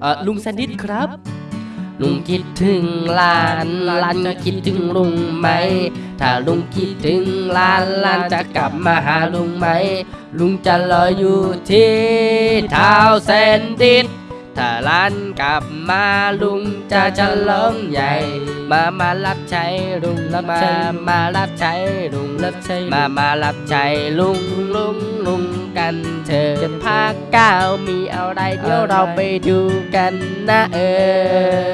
เออลุงแซนดิสครับ ลุงคิดถึงหลานหลานจะคิดถึงลุงไหม ถ้าลุงคิดถึงหลานหลานจะกลับมาหาลุงไหม ลุงจะรออยู่ที่เท้าแซนดิสถ้าหลานกลับมาลุงจะฉลองใหญ่ มามารับใช้ลุงรับมามารับใช้ลุงรับใช้มามารับใช้ลุงลุงลุง กันภาคเก้ามีอะไรเดี๋ยวเราไปดูกันนะเออ